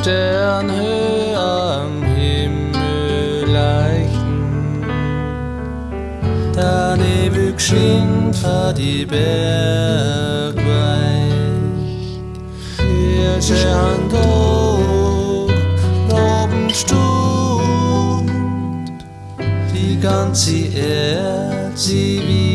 Sternhöhe am Himmel leichten. Der Nebel geschwind vor die Berg weicht. Hirsche Hand hoch, oben stund. Die ganze Erde, sie wie